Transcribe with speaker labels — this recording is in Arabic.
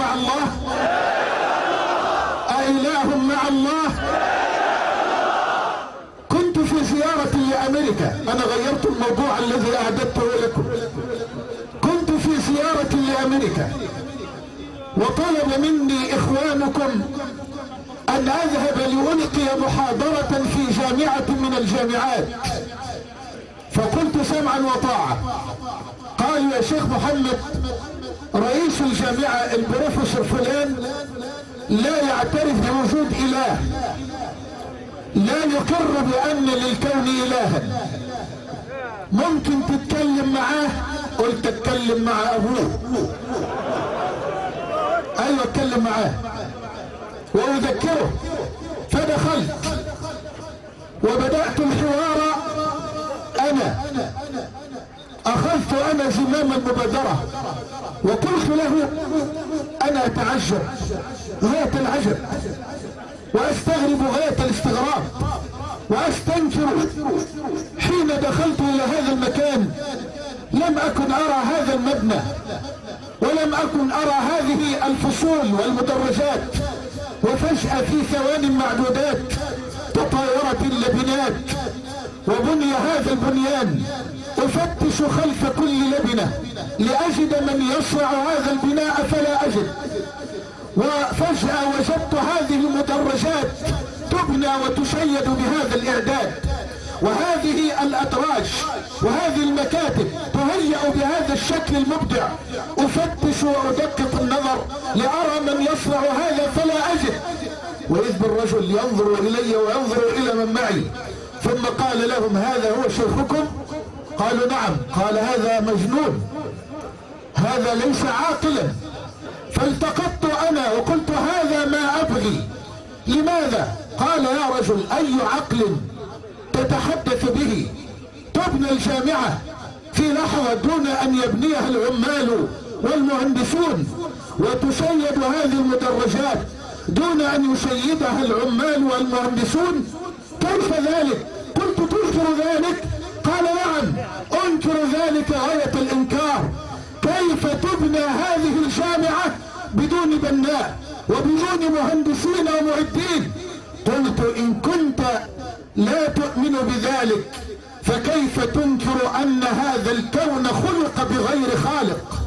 Speaker 1: مع الله. أإله مع الله. كنت في زيارة لأمريكا. أنا غيرت الموضوع الذي أعددته لكم. كنت في زيارة لأمريكا. وطلب مني إخوانكم أن أذهب لألقي محاضرة في جامعة من الجامعات. فقلت سمعا وطاعة قال يا شيخ محمد رئيس الجامعة البروفيسور فلان لا يعترف بوجود إله لا يقر بأن للكون إلها. ممكن تتكلم معاه؟ قلت أتكلم مع أبوه. أيوة أتكلم معاه. وأذكره. فدخلت. وبدأت أنا زمام المبادرة وقلت له أنا أتعجب غاية العجب وأستغرب غاية الاستغراب وأستنكر حين دخلت إلى هذا المكان لم أكن أرى هذا المبنى ولم أكن أرى هذه الفصول والمدرجات وفجأة في ثوان معدودات تطايرت اللبنات وبني هذا البنيان أفتش خلف كل لبنة لأجد من يصنع هذا البناء فلا أجد. وفجأة وجدت هذه المدرجات تبنى وتشيد بهذا الإعداد. وهذه الأدراج وهذه المكاتب تهيأ بهذا الشكل المبدع. أفتش وأدقق النظر لأرى من يصنع هذا فلا أجد. وإذ بالرجل ينظر إلي وينظر إلى من معي. ثم قال لهم هذا هو شيخكم؟ قالوا نعم قال هذا مجنون هذا ليس عاقلا فالتقطت أنا وقلت هذا ما أبغي لماذا؟ قال يا رجل أي عقل تتحدث به؟ تبنى الجامعة في لحظة دون أن يبنيها العمال والمهندسون وتشيد هذه المدرجات دون أن يشيدها العمال والمهندسون؟ كيف ذلك؟ قلت تنكر ذلك؟ قال نعم. ذلك غاية الإنكار. كيف تبنى هذه الجامعة بدون بناء وبدون مهندسين ومعدين؟ قلت إن كنت لا تؤمن بذلك فكيف تنكر أن هذا الكون خلق بغير خالق؟